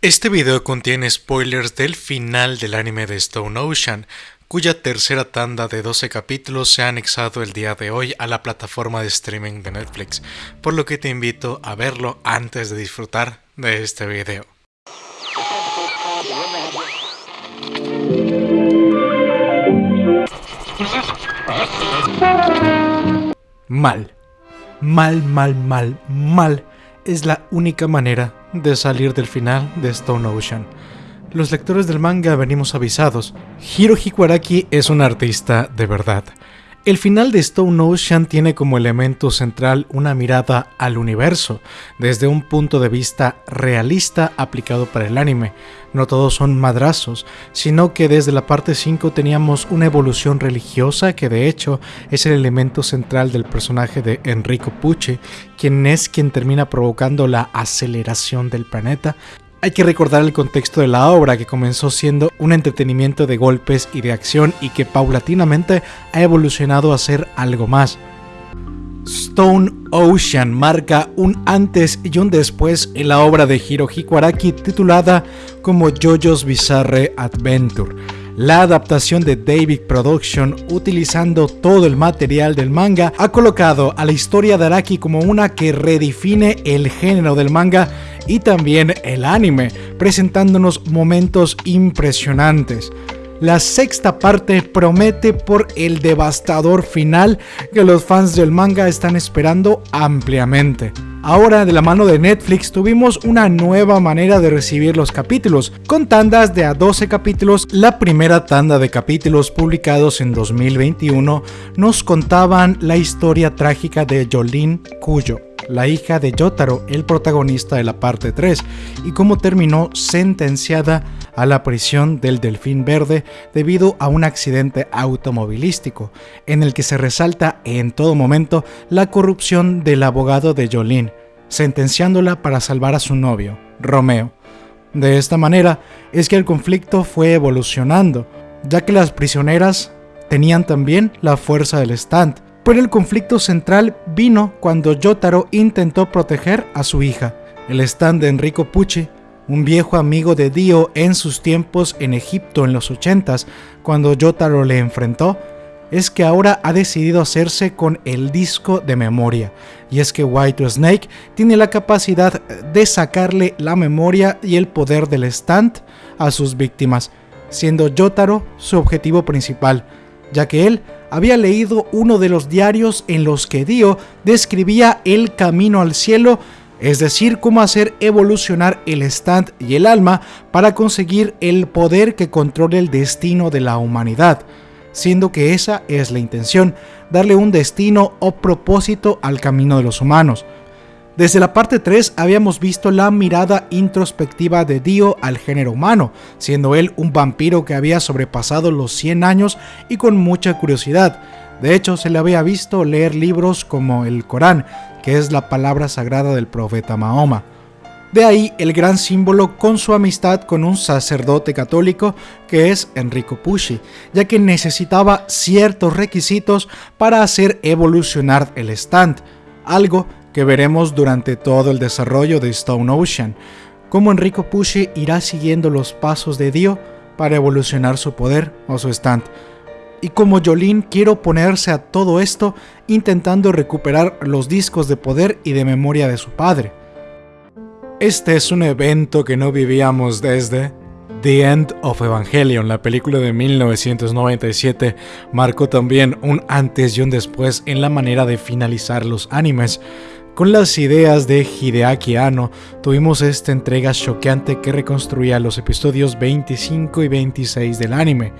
Este video contiene spoilers del final del anime de Stone Ocean, cuya tercera tanda de 12 capítulos se ha anexado el día de hoy a la plataforma de streaming de Netflix, por lo que te invito a verlo antes de disfrutar de este video. Mal, mal, mal, mal, mal es la única manera de salir del final de Stone Ocean. Los lectores del manga venimos avisados, Hiro Hikuaraki es un artista de verdad. El final de Stone Ocean tiene como elemento central una mirada al universo, desde un punto de vista realista aplicado para el anime. No todos son madrazos, sino que desde la parte 5 teníamos una evolución religiosa que de hecho es el elemento central del personaje de Enrico Pucci, quien es quien termina provocando la aceleración del planeta hay que recordar el contexto de la obra, que comenzó siendo un entretenimiento de golpes y de acción y que paulatinamente ha evolucionado a ser algo más. Stone Ocean marca un antes y un después en la obra de Hirohiko Araki titulada como JoJo's Bizarre Adventure la adaptación de David Production, utilizando todo el material del manga, ha colocado a la historia de Araki como una que redefine el género del manga y también el anime, presentándonos momentos impresionantes. La sexta parte promete por el devastador final que los fans del manga están esperando ampliamente. Ahora de la mano de Netflix tuvimos una nueva manera de recibir los capítulos, con tandas de a 12 capítulos. La primera tanda de capítulos publicados en 2021 nos contaban la historia trágica de Jolene Cuyo, la hija de Yotaro, el protagonista de la parte 3, y cómo terminó sentenciada a la prisión del Delfín Verde debido a un accidente automovilístico, en el que se resalta en todo momento la corrupción del abogado de Jolene, sentenciándola para salvar a su novio, Romeo. De esta manera es que el conflicto fue evolucionando, ya que las prisioneras tenían también la fuerza del stand, pero el conflicto central vino cuando Yotaro intentó proteger a su hija. El stand de Enrico Pucci, un viejo amigo de Dio en sus tiempos en Egipto en los 80s, cuando Yotaro le enfrentó, es que ahora ha decidido hacerse con el disco de memoria. Y es que White Snake tiene la capacidad de sacarle la memoria y el poder del stand a sus víctimas, siendo Yotaro su objetivo principal, ya que él había leído uno de los diarios en los que Dio describía el camino al cielo, es decir, cómo hacer evolucionar el stand y el alma para conseguir el poder que controle el destino de la humanidad, siendo que esa es la intención, darle un destino o propósito al camino de los humanos. Desde la parte 3 habíamos visto la mirada introspectiva de Dio al género humano, siendo él un vampiro que había sobrepasado los 100 años y con mucha curiosidad. De hecho, se le había visto leer libros como el Corán, que es la palabra sagrada del profeta Mahoma. De ahí el gran símbolo con su amistad con un sacerdote católico que es Enrico Pucci, ya que necesitaba ciertos requisitos para hacer evolucionar el stand, algo que veremos durante todo el desarrollo de Stone Ocean, cómo Enrico Pucci irá siguiendo los pasos de Dio para evolucionar su poder o su stand, y como Jolene quiere oponerse a todo esto intentando recuperar los discos de poder y de memoria de su padre. Este es un evento que no vivíamos desde The End of Evangelion, la película de 1997, marcó también un antes y un después en la manera de finalizar los animes. Con las ideas de Hideaki Anno, tuvimos esta entrega choqueante que reconstruía los episodios 25 y 26 del anime.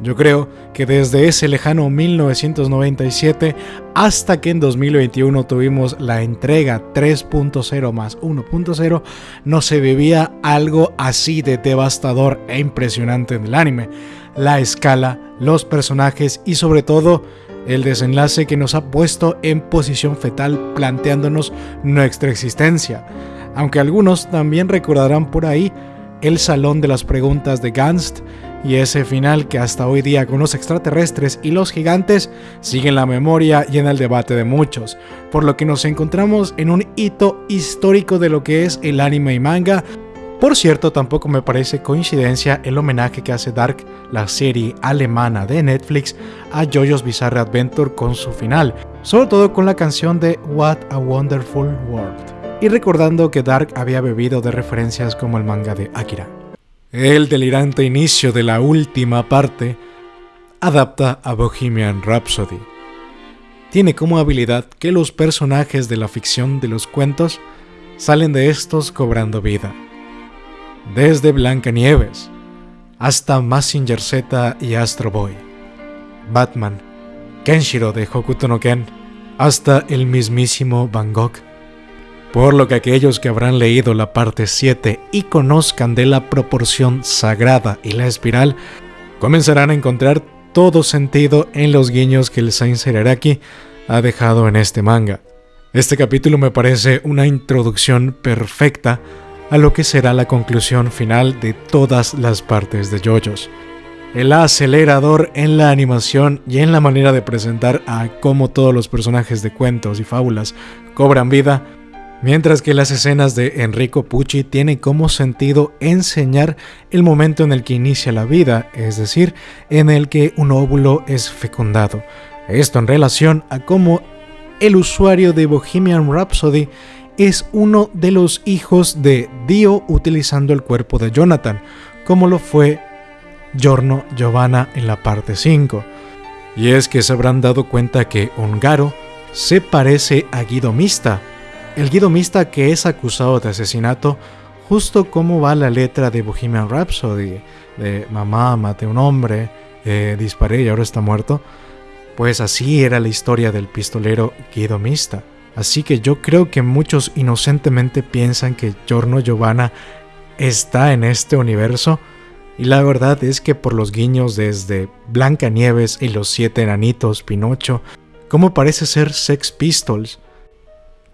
Yo creo que desde ese lejano 1997 hasta que en 2021 tuvimos la entrega 3.0 más 1.0, no se vivía algo así de devastador e impresionante en el anime. La escala, los personajes y sobre todo el desenlace que nos ha puesto en posición fetal planteándonos nuestra existencia. Aunque algunos también recordarán por ahí el salón de las preguntas de Ganst y ese final que hasta hoy día con los extraterrestres y los gigantes sigue en la memoria y en el debate de muchos, por lo que nos encontramos en un hito histórico de lo que es el anime y manga, Por cierto, tampoco me parece coincidencia el homenaje que hace Dark, la serie alemana de Netflix, a JoJo's Bizarre Adventure con su final, sobre todo con la canción de What a Wonderful World, y recordando que Dark había bebido de referencias como el manga de Akira. El delirante inicio de la última parte adapta a Bohemian Rhapsody. Tiene como habilidad que los personajes de la ficción de los cuentos salen de estos cobrando vida desde Blancanieves hasta Massinger Z y Astro Boy, Batman, Kenshiro de Hokuto no Ken, hasta el mismísimo Van Gogh. Por lo que aquellos que habrán leído la parte 7 y conozcan de la proporción sagrada y la espiral, comenzarán a encontrar todo sentido en los guiños que el Saint Seraraki ha dejado en este manga. Este capítulo me parece una introducción perfecta a lo que será la conclusión final de todas las partes de JoJo's. El acelerador en la animación y en la manera de presentar a cómo todos los personajes de cuentos y fábulas cobran vida, mientras que las escenas de Enrico Pucci tienen como sentido enseñar el momento en el que inicia la vida, es decir, en el que un óvulo es fecundado. Esto en relación a cómo el usuario de Bohemian Rhapsody es uno de los hijos de Dio utilizando el cuerpo de Jonathan, como lo fue Giorno Giovanna en la parte 5. Y es que se habrán dado cuenta que Ongaro se parece a Guido Mista, el Guido Mista que es acusado de asesinato, justo como va la letra de Bohemian Rhapsody, de mamá, maté un hombre, eh, disparé y ahora está muerto. Pues así era la historia del pistolero Guido Mista. Así que yo creo que muchos inocentemente piensan que Giorno Giovanna está en este universo. Y la verdad es que por los guiños desde Blancanieves y los siete enanitos, Pinocho, como parece ser Sex Pistols,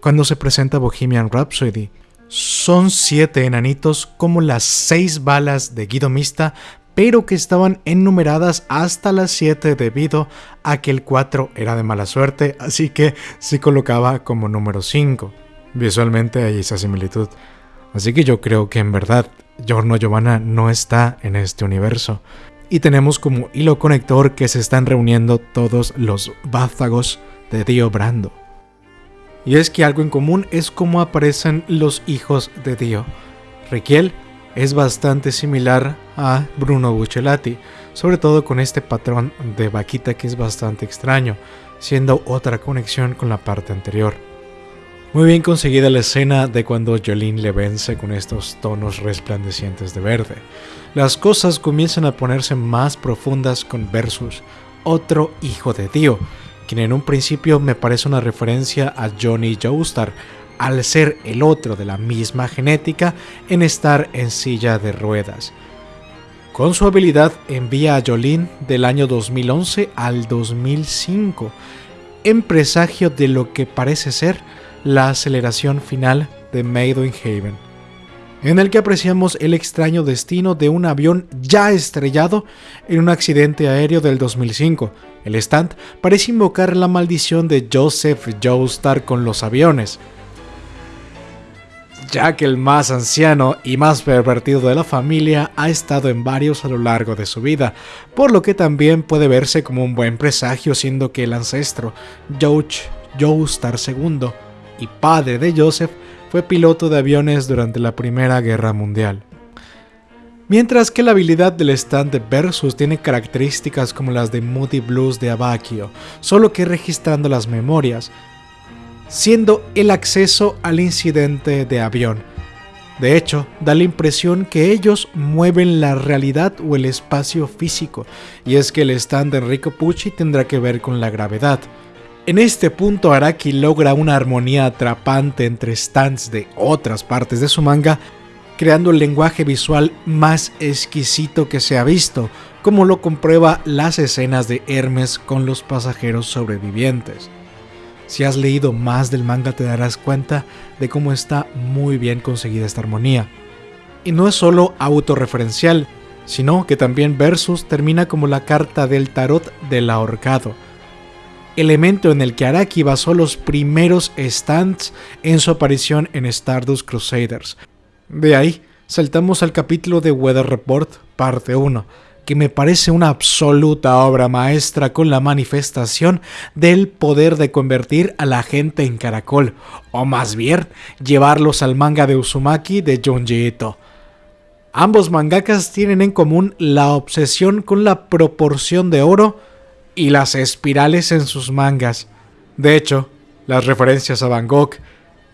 cuando se presenta Bohemian Rhapsody, son siete enanitos como las seis balas de Guido Mista, pero que estaban enumeradas hasta las 7 debido a que el 4 era de mala suerte, así que se colocaba como número 5. Visualmente hay esa similitud. Así que yo creo que en verdad Giorno Giovanna no está en este universo. Y tenemos como hilo conector que se están reuniendo todos los vástagos de Dio Brando. Y es que algo en común es cómo aparecen los hijos de Dio. Riquiel es bastante similar a Bruno Buccelati, sobre todo con este patrón de vaquita que es bastante extraño, siendo otra conexión con la parte anterior. Muy bien conseguida la escena de cuando Jolene le vence con estos tonos resplandecientes de verde. Las cosas comienzan a ponerse más profundas con Versus, otro hijo de Dio, quien en un principio me parece una referencia a Johnny Joestar, al ser el otro de la misma genética en estar en silla de ruedas. Con su habilidad envía a Jolene del año 2011 al 2005, en presagio de lo que parece ser la aceleración final de Made in Haven, en el que apreciamos el extraño destino de un avión ya estrellado en un accidente aéreo del 2005. El stand parece invocar la maldición de Joseph Joestar con los aviones, ya que el más anciano y más pervertido de la familia ha estado en varios a lo largo de su vida, por lo que también puede verse como un buen presagio siendo que el ancestro, George Joestar II, y padre de Joseph, fue piloto de aviones durante la Primera Guerra Mundial. Mientras que la habilidad del stand de Versus tiene características como las de Moody Blues de Abakio, solo que registrando las memorias, siendo el acceso al incidente de avión. De hecho, da la impresión que ellos mueven la realidad o el espacio físico, y es que el stand de Enrico Pucci tendrá que ver con la gravedad. En este punto Araki logra una armonía atrapante entre stands de otras partes de su manga, creando el lenguaje visual más exquisito que se ha visto, como lo comprueba las escenas de Hermes con los pasajeros sobrevivientes. Si has leído más del manga te darás cuenta de cómo está muy bien conseguida esta armonía. Y no es solo autorreferencial, sino que también Versus termina como la carta del tarot del ahorcado, elemento en el que Araki basó los primeros stands en su aparición en Stardust Crusaders. De ahí saltamos al capítulo de Weather Report, parte 1, que me parece una absoluta obra maestra con la manifestación del poder de convertir a la gente en caracol, o más bien, llevarlos al manga de Uzumaki de Junji Ito. Ambos mangakas tienen en común la obsesión con la proporción de oro y las espirales en sus mangas. De hecho, las referencias a Van Gogh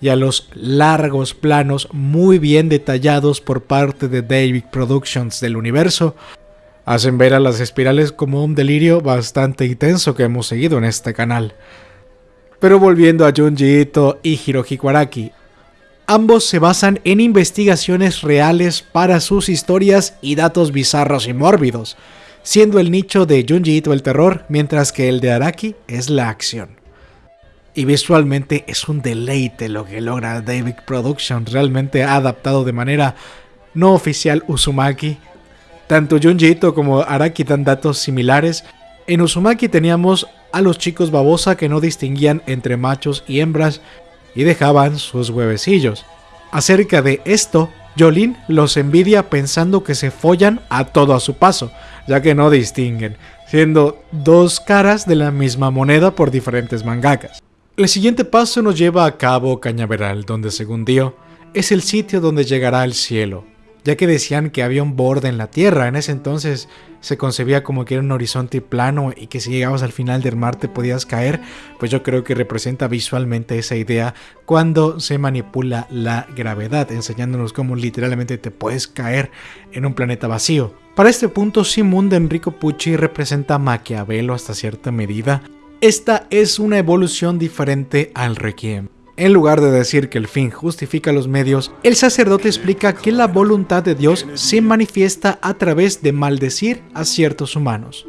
y a los largos planos muy bien detallados por parte de David Productions del universo hacen ver a las espirales como un delirio bastante intenso que hemos seguido en este canal. Pero volviendo a Junji Ito y Hirohiko Araki, ambos se basan en investigaciones reales para sus historias y datos bizarros y mórbidos, siendo el nicho de Junji Ito el terror, mientras que el de Araki es la acción. Y visualmente es un deleite lo que logra David Productions, realmente ha adaptado de manera no oficial Uzumaki tanto Junji Ito como Araki dan datos similares. En Uzumaki teníamos a los chicos babosa que no distinguían entre machos y hembras y dejaban sus huevecillos. Acerca de esto, Jolin los envidia pensando que se follan a todo a su paso, ya que no distinguen, siendo dos caras de la misma moneda por diferentes mangakas. El siguiente paso nos lleva a Cabo Cañaveral, donde según Dio, es el sitio donde llegará el cielo, ya que decían que había un borde en la Tierra. En ese entonces se concebía como que era un horizonte plano y que si llegabas al final del mar te podías caer, pues yo creo que representa visualmente esa idea cuando se manipula la gravedad, enseñándonos cómo literalmente te puedes caer en un planeta vacío. Para este punto, Simón de Enrico Pucci representa a Maquiavelo hasta cierta medida. Esta es una evolución diferente al Requiem. En lugar de decir que el fin justifica los medios, el sacerdote explica que la voluntad de Dios se manifiesta a través de maldecir a ciertos humanos.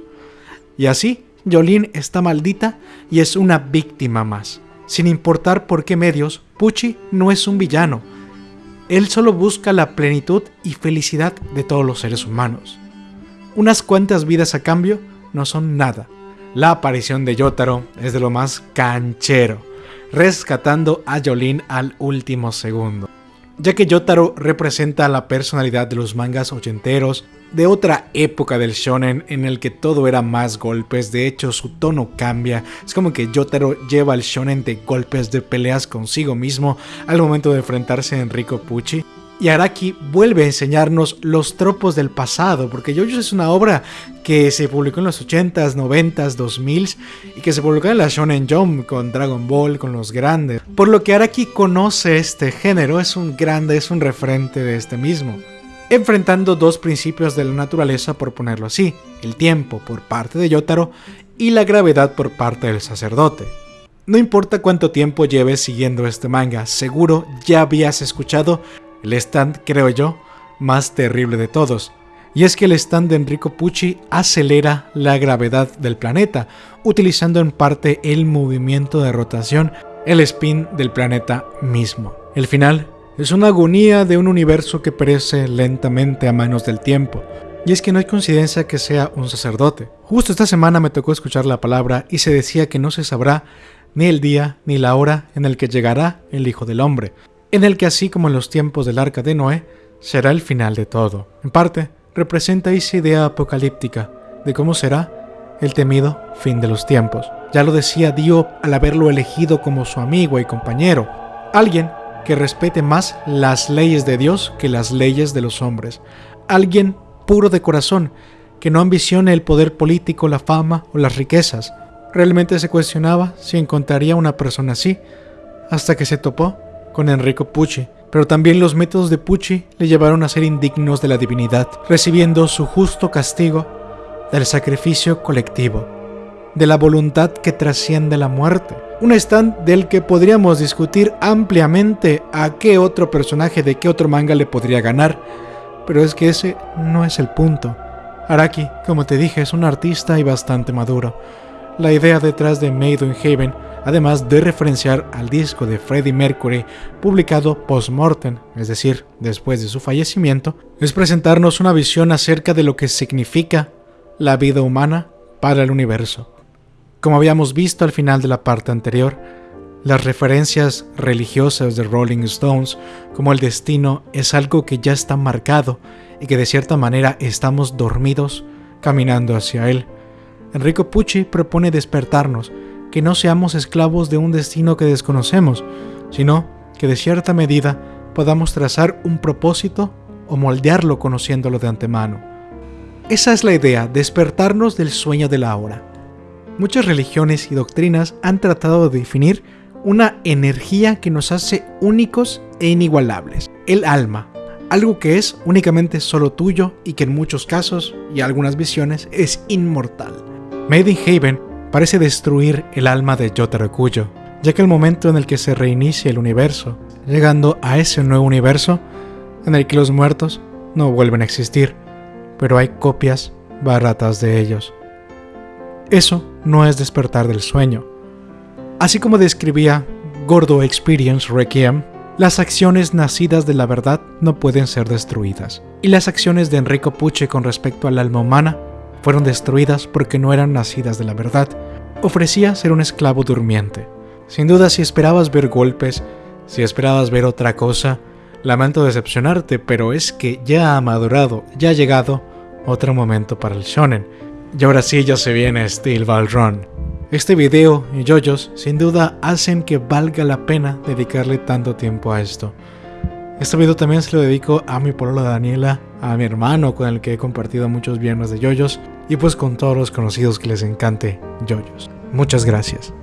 Y así, Jolene está maldita y es una víctima más. Sin importar por qué medios, Pucci no es un villano. Él solo busca la plenitud y felicidad de todos los seres humanos. Unas cuantas vidas a cambio no son nada. La aparición de Yotaro es de lo más canchero rescatando a Jolene al último segundo. Ya que Yotaro representa la personalidad de los mangas ochenteros, de otra época del shonen en el que todo era más golpes, de hecho su tono cambia, es como que Yotaro lleva el shonen de golpes de peleas consigo mismo al momento de enfrentarse a Enrico Pucci, y Araki vuelve a enseñarnos los tropos del pasado, porque JoJo es una obra que se publicó en los 80s, 90s, 2000s y que se publicó en la Shonen Jump con Dragon Ball, con los grandes. Por lo que Araki conoce este género, es un grande, es un referente de este mismo. Enfrentando dos principios de la naturaleza, por ponerlo así, el tiempo por parte de Yotaro y la gravedad por parte del sacerdote. No importa cuánto tiempo lleves siguiendo este manga, seguro ya habías escuchado el stand, creo yo, más terrible de todos. Y es que el stand de Enrico Pucci acelera la gravedad del planeta, utilizando en parte el movimiento de rotación, el spin del planeta mismo. El final es una agonía de un universo que perece lentamente a manos del tiempo. Y es que no hay coincidencia que sea un sacerdote. Justo esta semana me tocó escuchar la palabra y se decía que no se sabrá ni el día ni la hora en el que llegará el Hijo del Hombre en el que así como en los tiempos del arca de Noé, será el final de todo. En parte, representa esa idea apocalíptica de cómo será el temido fin de los tiempos. Ya lo decía Dio al haberlo elegido como su amigo y compañero, alguien que respete más las leyes de Dios que las leyes de los hombres, alguien puro de corazón, que no ambicione el poder político, la fama o las riquezas. Realmente se cuestionaba si encontraría una persona así, hasta que se topó con Enrico Pucci, pero también los métodos de Pucci le llevaron a ser indignos de la divinidad, recibiendo su justo castigo del sacrificio colectivo, de la voluntad que trasciende la muerte. Un stand del que podríamos discutir ampliamente a qué otro personaje de qué otro manga le podría ganar, pero es que ese no es el punto. Araki, como te dije, es un artista y bastante maduro. La idea detrás de Made in Heaven además de referenciar al disco de Freddie Mercury publicado post-mortem, es decir, después de su fallecimiento, es presentarnos una visión acerca de lo que significa la vida humana para el universo. Como habíamos visto al final de la parte anterior, Las referencias religiosas de Rolling Stones, como el destino es algo que ya está marcado y que de cierta manera estamos dormidos caminando hacia él. Enrico Pucci propone despertarnos, que no seamos esclavos de un destino que desconocemos, sino que de cierta medida podamos trazar un propósito o moldearlo conociéndolo de antemano. Esa es la idea, despertarnos del sueño de la hora. Muchas religiones y doctrinas han tratado de definir una energía que nos hace únicos e inigualables, el alma, algo que es únicamente solo tuyo y que en muchos casos y algunas visiones es inmortal. Made in Haven parece destruir el alma de Yotaro Kuyo, ya que el momento en el que se reinicia el universo, llegando a ese nuevo universo en el que los muertos no vuelven a existir, pero hay copias baratas de ellos. Eso no es despertar del sueño. Así como describía Gordo Experience Requiem, las acciones nacidas de la verdad no pueden ser destruidas. Y las acciones de Enrico Pucci con respecto al alma humana fueron destruidas porque no eran nacidas de la verdad. Ofrecía ser un esclavo durmiente. Sin duda, si esperabas ver golpes, si esperabas ver otra cosa, lamento decepcionarte, pero es que ya ha madurado, ya ha llegado otro momento para el shonen. Y ahora sí ya se viene Steel Ball Run. Este video y yoyos sin duda hacen que valga la pena dedicarle tanto tiempo a esto. Este video también se lo dedico a mi polola Daniela, a mi hermano con el que he compartido muchos viernes de yoyos y pues con todos los conocidos que les encante yoyos. Muchas gracias.